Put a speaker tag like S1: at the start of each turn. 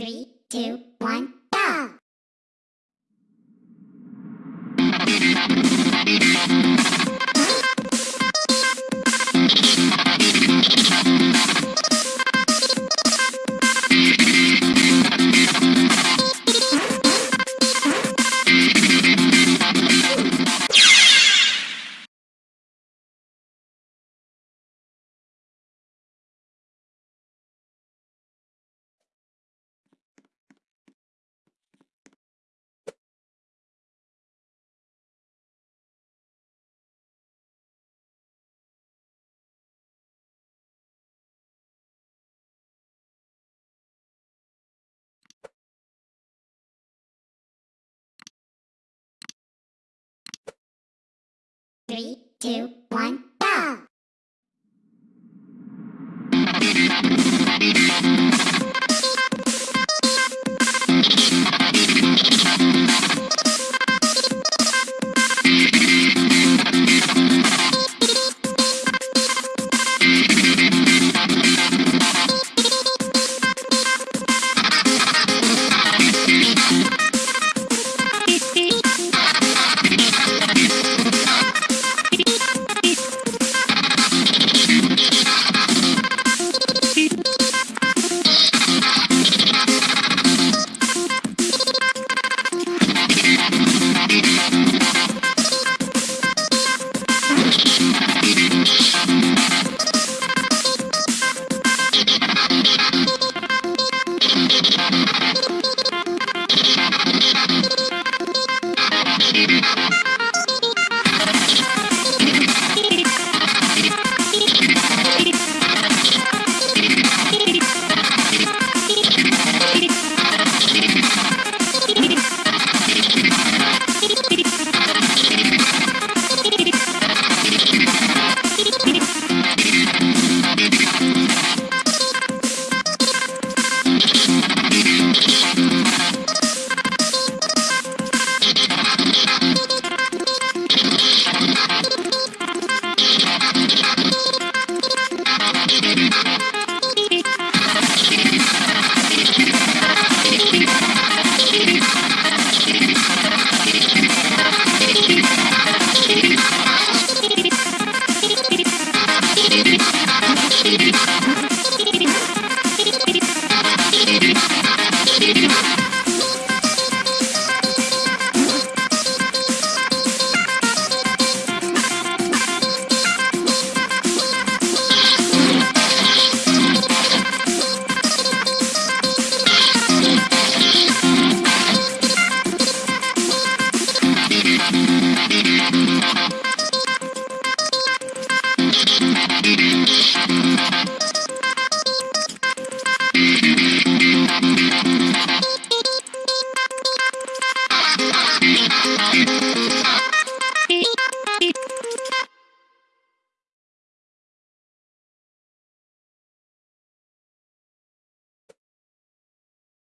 S1: Three, two, one, go! Three, two, one, go!